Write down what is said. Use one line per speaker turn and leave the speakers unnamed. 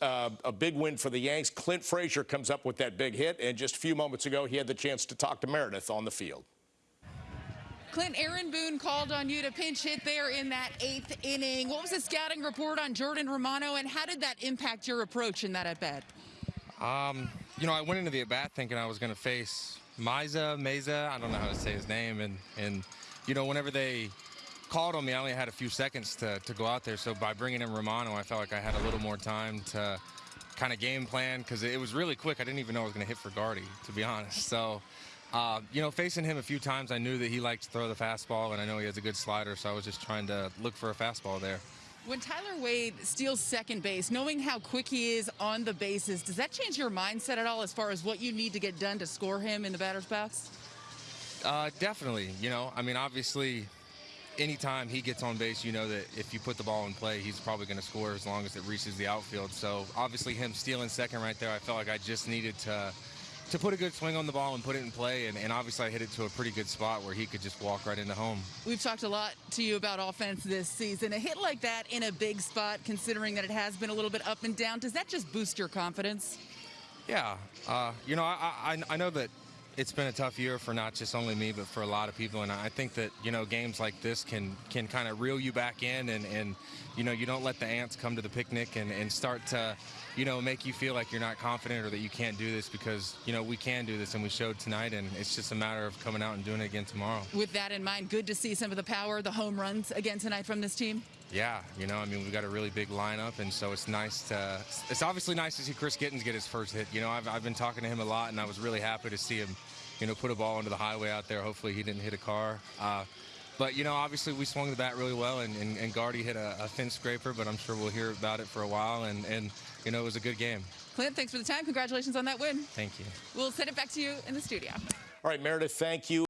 Uh, a big win for the Yanks. Clint Frazier comes up with that big hit, and just a few moments ago, he had the chance to talk to Meredith on the field.
Clint, Aaron Boone called on you to pinch hit there in that eighth inning. What was the scouting report on Jordan Romano, and how did that impact your approach in that at bat?
Um, you know, I went into the at bat thinking I was going to face Miza, Meza, I don't know how to say his name, and and you know, whenever they called on me, I only had a few seconds to, to go out there. So by bringing in Romano, I felt like I had a little more time to kind of game plan because it was really quick. I didn't even know I was going to hit for Gardy, to be honest. So, uh, you know, facing him a few times, I knew that he liked to throw the fastball, and I know he has a good slider. So I was just trying to look for a fastball there.
When Tyler Wade steals second base, knowing how quick he is on the bases, does that change your mindset at all as far as what you need to get done to score him in the batter's box?
Uh, definitely. You know, I mean, obviously, anytime he gets on base, you know that if you put the ball in play, he's probably going to score as long as it reaches the outfield. So obviously, him stealing second right there, I felt like I just needed to to put a good swing on the ball and put it in play. And, and, obviously, I hit it to a pretty good spot where he could just walk right into home.
We've talked a lot to you about offense this season. A hit like that in a big spot, considering that it has been a little bit up and down, does that just boost your confidence?
Yeah. Uh, you know, I, I, I know that it's been a tough year for not just only me, but for a lot of people. And I think that you know games like this can can kind of reel you back in, and and you know you don't let the ants come to the picnic and and start to you know make you feel like you're not confident or that you can't do this because you know we can do this and we showed tonight, and it's just a matter of coming out and doing it again tomorrow.
With that in mind, good to see some of the power, the home runs again tonight from this team.
Yeah, you know, I mean, we've got a really big lineup, and so it's nice to. It's obviously nice to see Chris Gittens get his first hit. You know, I've, I've been talking to him a lot, and I was really happy to see him you know, put a ball into the highway out there. Hopefully he didn't hit a car. Uh, but, you know, obviously we swung the bat really well, and, and, and Gardy hit a, a thin scraper, but I'm sure we'll hear about it for a while. And, and, you know, it was a good game.
Clint, thanks for the time. Congratulations on that win.
Thank you.
We'll send it back to you in the studio.
All right, Meredith, thank you.